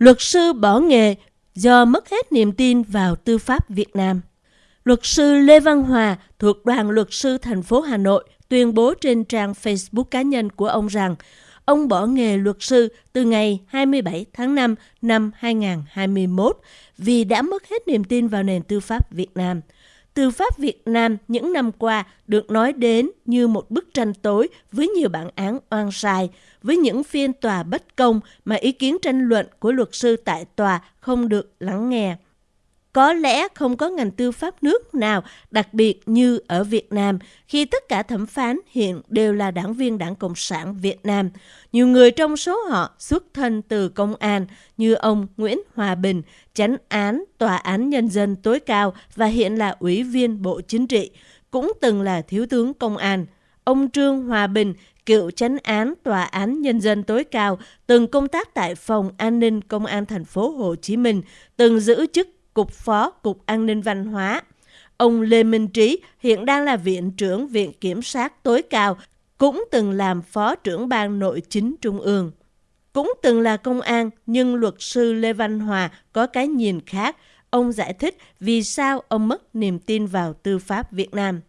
Luật sư bỏ nghề do mất hết niềm tin vào tư pháp Việt Nam. Luật sư Lê Văn Hòa thuộc đoàn luật sư thành phố Hà Nội tuyên bố trên trang Facebook cá nhân của ông rằng ông bỏ nghề luật sư từ ngày 27 tháng 5 năm 2021 vì đã mất hết niềm tin vào nền tư pháp Việt Nam. Tư pháp Việt Nam những năm qua được nói đến như một bức tranh tối với nhiều bản án oan sai, với những phiên tòa bất công mà ý kiến tranh luận của luật sư tại tòa không được lắng nghe. Có lẽ không có ngành tư pháp nước nào đặc biệt như ở Việt Nam khi tất cả thẩm phán hiện đều là đảng viên đảng Cộng sản Việt Nam. Nhiều người trong số họ xuất thân từ công an như ông Nguyễn Hòa Bình, chánh án Tòa án Nhân dân tối cao và hiện là Ủy viên Bộ Chính trị, cũng từng là Thiếu tướng Công an. Ông Trương Hòa Bình, cựu chánh án Tòa án Nhân dân tối cao, từng công tác tại Phòng An ninh Công an thành phố Hồ Chí Minh, từng giữ chức Cục Phó Cục An ninh Văn hóa. Ông Lê Minh Trí hiện đang là Viện trưởng Viện Kiểm sát tối cao, cũng từng làm Phó trưởng ban nội chính Trung ương. Cũng từng là công an, nhưng luật sư Lê Văn Hòa có cái nhìn khác. Ông giải thích vì sao ông mất niềm tin vào tư pháp Việt Nam.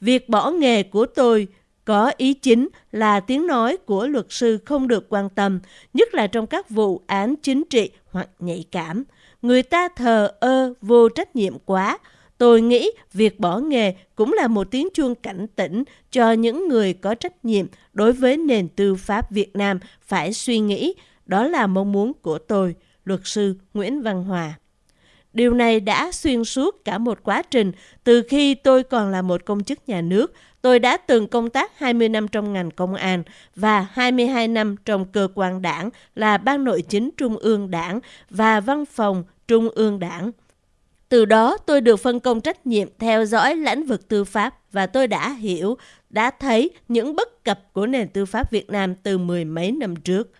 Việc bỏ nghề của tôi có ý chính là tiếng nói của luật sư không được quan tâm, nhất là trong các vụ án chính trị hoặc nhạy cảm người ta thờ ơ vô trách nhiệm quá. Tôi nghĩ việc bỏ nghề cũng là một tiếng chuông cảnh tỉnh cho những người có trách nhiệm đối với nền tư pháp Việt Nam phải suy nghĩ. Đó là mong muốn của tôi, luật sư Nguyễn Văn Hòa. Điều này đã xuyên suốt cả một quá trình từ khi tôi còn là một công chức nhà nước. Tôi đã từng công tác 20 năm trong ngành công an và 22 năm trong cơ quan đảng là Ban Nội chính Trung ương Đảng và Văn phòng Trung ương Đảng. Từ đó tôi được phân công trách nhiệm theo dõi lĩnh vực tư pháp và tôi đã hiểu, đã thấy những bất cập của nền tư pháp Việt Nam từ mười mấy năm trước.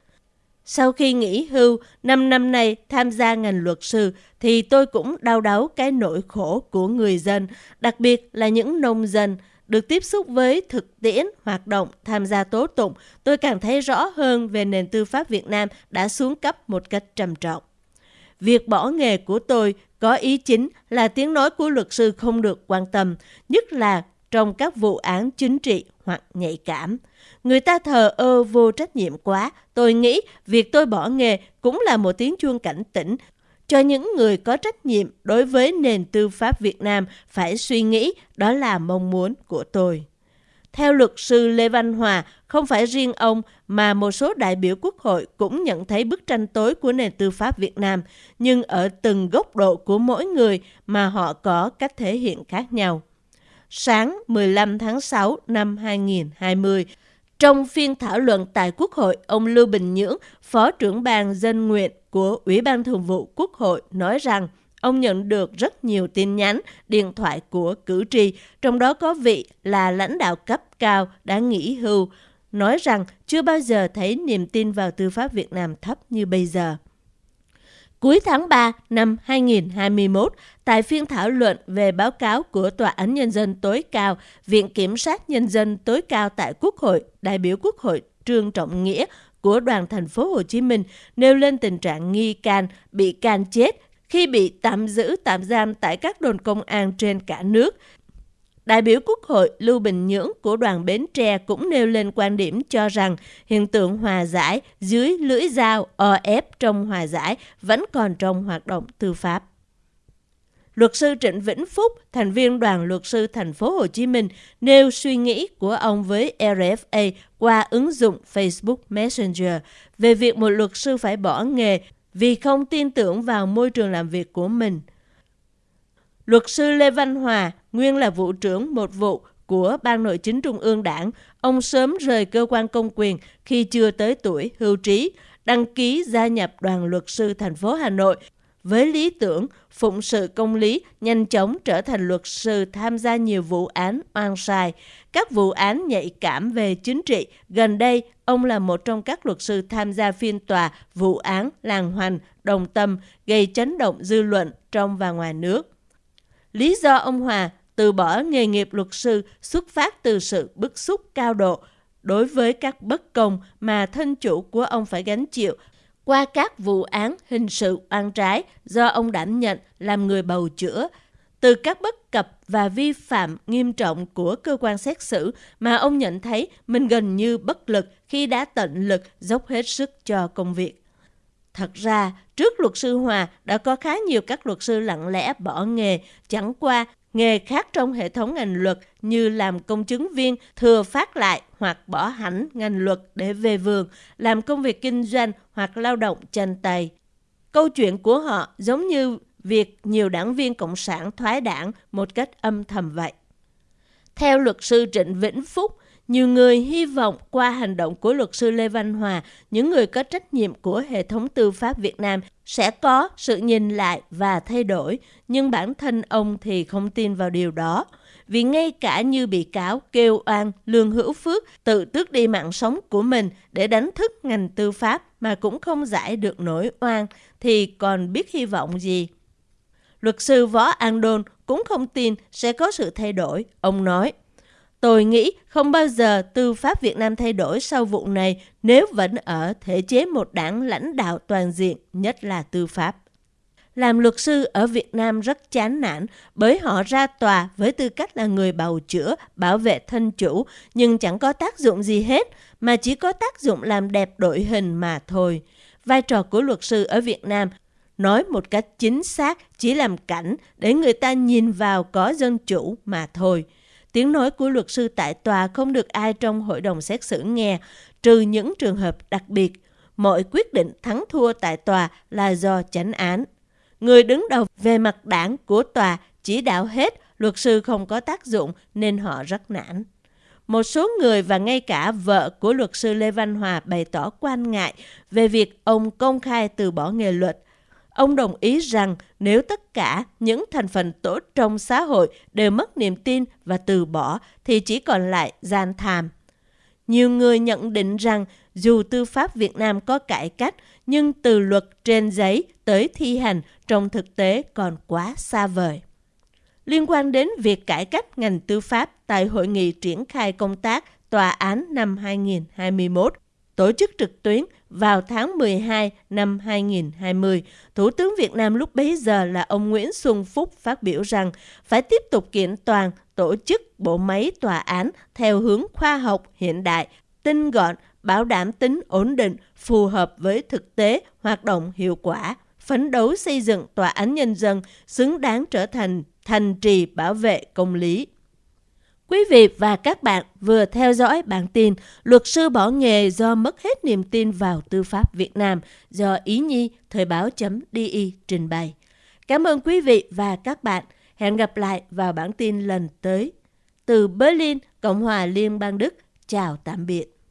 Sau khi nghỉ hưu, 5 năm nay tham gia ngành luật sư thì tôi cũng đau đáu cái nỗi khổ của người dân, đặc biệt là những nông dân. Được tiếp xúc với thực tiễn, hoạt động, tham gia tố tụng, tôi càng thấy rõ hơn về nền tư pháp Việt Nam đã xuống cấp một cách trầm trọng. Việc bỏ nghề của tôi có ý chính là tiếng nói của luật sư không được quan tâm, nhất là trong các vụ án chính trị hoặc nhạy cảm. Người ta thờ ơ vô trách nhiệm quá, tôi nghĩ việc tôi bỏ nghề cũng là một tiếng chuông cảnh tỉnh cho những người có trách nhiệm đối với nền tư pháp Việt Nam phải suy nghĩ đó là mong muốn của tôi. Theo luật sư Lê Văn Hòa, không phải riêng ông mà một số đại biểu quốc hội cũng nhận thấy bức tranh tối của nền tư pháp Việt Nam, nhưng ở từng góc độ của mỗi người mà họ có cách thể hiện khác nhau. Sáng 15 tháng 6 năm 2020, trong phiên thảo luận tại Quốc hội, ông Lưu Bình Nhưỡng, Phó trưởng ban dân nguyện của Ủy ban Thường vụ Quốc hội nói rằng Ông nhận được rất nhiều tin nhắn, điện thoại của cử tri, trong đó có vị là lãnh đạo cấp cao đã nghỉ hưu, nói rằng chưa bao giờ thấy niềm tin vào tư pháp Việt Nam thấp như bây giờ. Cuối tháng 3 năm 2021, tại phiên thảo luận về báo cáo của Tòa án Nhân dân tối cao, Viện Kiểm sát Nhân dân tối cao tại Quốc hội, đại biểu Quốc hội Trương Trọng Nghĩa của đoàn thành phố Hồ Chí Minh nêu lên tình trạng nghi can bị can chết khi bị tạm giữ tạm giam tại các đồn công an trên cả nước. Đại biểu Quốc hội Lưu Bình Nhưỡng của đoàn Bến Tre cũng nêu lên quan điểm cho rằng hiện tượng hòa giải dưới lưỡi dao o ép trong hòa giải vẫn còn trong hoạt động tư pháp. Luật sư Trịnh Vĩnh Phúc, thành viên đoàn luật sư thành phố Hồ Chí Minh, nêu suy nghĩ của ông với RFA qua ứng dụng Facebook Messenger về việc một luật sư phải bỏ nghề vì không tin tưởng vào môi trường làm việc của mình. Luật sư Lê Văn Hòa, nguyên là vụ trưởng một vụ của Ban Nội chính Trung ương Đảng, ông sớm rời cơ quan công quyền khi chưa tới tuổi hưu trí, đăng ký gia nhập đoàn luật sư thành phố Hà Nội với lý tưởng phụng sự công lý, nhanh chóng trở thành luật sư tham gia nhiều vụ án oan sai, các vụ án nhạy cảm về chính trị. Gần đây, ông là một trong các luật sư tham gia phiên tòa vụ án làng hoành, đồng tâm gây chấn động dư luận trong và ngoài nước. Lý do ông Hòa từ bỏ nghề nghiệp luật sư xuất phát từ sự bức xúc cao độ đối với các bất công mà thân chủ của ông phải gánh chịu qua các vụ án hình sự oan trái do ông đảm nhận làm người bầu chữa, từ các bất cập và vi phạm nghiêm trọng của cơ quan xét xử mà ông nhận thấy mình gần như bất lực khi đã tận lực dốc hết sức cho công việc. Thật ra, trước luật sư Hòa đã có khá nhiều các luật sư lặng lẽ bỏ nghề, chẳng qua nghề khác trong hệ thống ngành luật như làm công chứng viên thừa phát lại hoặc bỏ hẳn ngành luật để về vườn, làm công việc kinh doanh hoặc lao động chân tay. Câu chuyện của họ giống như việc nhiều đảng viên Cộng sản thoái đảng một cách âm thầm vậy. Theo luật sư Trịnh Vĩnh Phúc, nhiều người hy vọng qua hành động của luật sư Lê Văn Hòa, những người có trách nhiệm của hệ thống tư pháp Việt Nam sẽ có sự nhìn lại và thay đổi, nhưng bản thân ông thì không tin vào điều đó. Vì ngay cả như bị cáo kêu oan Lương Hữu Phước tự tước đi mạng sống của mình để đánh thức ngành tư pháp mà cũng không giải được nỗi oan, thì còn biết hy vọng gì. Luật sư Võ An Đôn cũng không tin sẽ có sự thay đổi. Ông nói, Tôi nghĩ không bao giờ tư pháp Việt Nam thay đổi sau vụ này nếu vẫn ở thể chế một đảng lãnh đạo toàn diện, nhất là tư pháp. Làm luật sư ở Việt Nam rất chán nản bởi họ ra tòa với tư cách là người bào chữa, bảo vệ thân chủ, nhưng chẳng có tác dụng gì hết, mà chỉ có tác dụng làm đẹp đội hình mà thôi. Vai trò của luật sư ở Việt Nam nói một cách chính xác chỉ làm cảnh để người ta nhìn vào có dân chủ mà thôi. Tiếng nói của luật sư tại tòa không được ai trong hội đồng xét xử nghe, trừ những trường hợp đặc biệt. Mọi quyết định thắng thua tại tòa là do chánh án. Người đứng đầu về mặt đảng của tòa chỉ đạo hết, luật sư không có tác dụng nên họ rất nản. Một số người và ngay cả vợ của luật sư Lê Văn Hòa bày tỏ quan ngại về việc ông công khai từ bỏ nghề luật – Ông đồng ý rằng nếu tất cả những thành phần tốt trong xã hội đều mất niềm tin và từ bỏ thì chỉ còn lại gian tham. Nhiều người nhận định rằng dù tư pháp Việt Nam có cải cách, nhưng từ luật trên giấy tới thi hành trong thực tế còn quá xa vời. Liên quan đến việc cải cách ngành tư pháp tại hội nghị triển khai công tác tòa án năm 2021, tổ chức trực tuyến vào tháng 12 năm 2020, Thủ tướng Việt Nam lúc bấy giờ là ông Nguyễn Xuân Phúc phát biểu rằng phải tiếp tục kiện toàn tổ chức bộ máy tòa án theo hướng khoa học hiện đại, tinh gọn, bảo đảm tính ổn định, phù hợp với thực tế, hoạt động hiệu quả, phấn đấu xây dựng tòa án nhân dân xứng đáng trở thành thành trì bảo vệ công lý. Quý vị và các bạn vừa theo dõi bản tin Luật sư bỏ nghề do mất hết niềm tin vào tư pháp Việt Nam do Ý Nhi Thời báo.di trình bày. Cảm ơn quý vị và các bạn. Hẹn gặp lại vào bản tin lần tới. Từ Berlin, Cộng hòa Liên bang Đức. Chào tạm biệt.